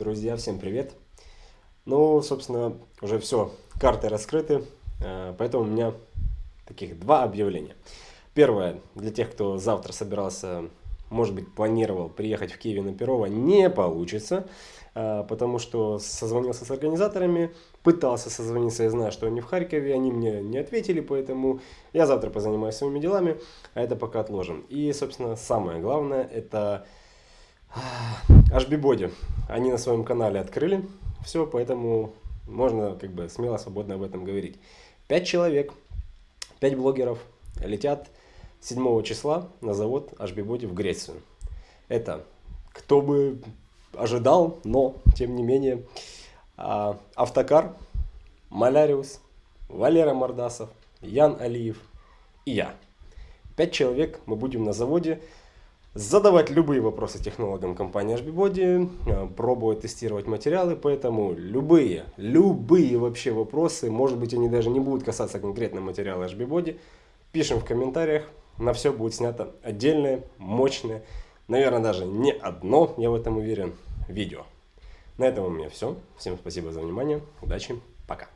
Друзья, всем привет! Ну, собственно, уже все, карты раскрыты, э, поэтому у меня таких два объявления. Первое, для тех, кто завтра собирался, может быть, планировал приехать в Киеве на Перово, не получится, э, потому что созвонился с организаторами, пытался созвониться, я знаю, что они в Харькове, они мне не ответили, поэтому я завтра позанимаюсь своими делами, а это пока отложим. И, собственно, самое главное, это HB Body. Они на своем канале открыли все, поэтому можно как бы смело, свободно об этом говорить. Пять человек, пять блогеров летят 7 числа на завод HB Body в Грецию. Это кто бы ожидал, но тем не менее а, Автокар, Маляриус, Валера Мордасов, Ян Алиев и я. Пять человек мы будем на заводе задавать любые вопросы технологам компании HBBody, э, пробовать тестировать материалы, поэтому любые, любые вообще вопросы, может быть они даже не будут касаться конкретно материала HBBody, пишем в комментариях, на все будет снято отдельное, мощное, наверное даже не одно, я в этом уверен, видео. На этом у меня все. Всем спасибо за внимание, удачи, пока.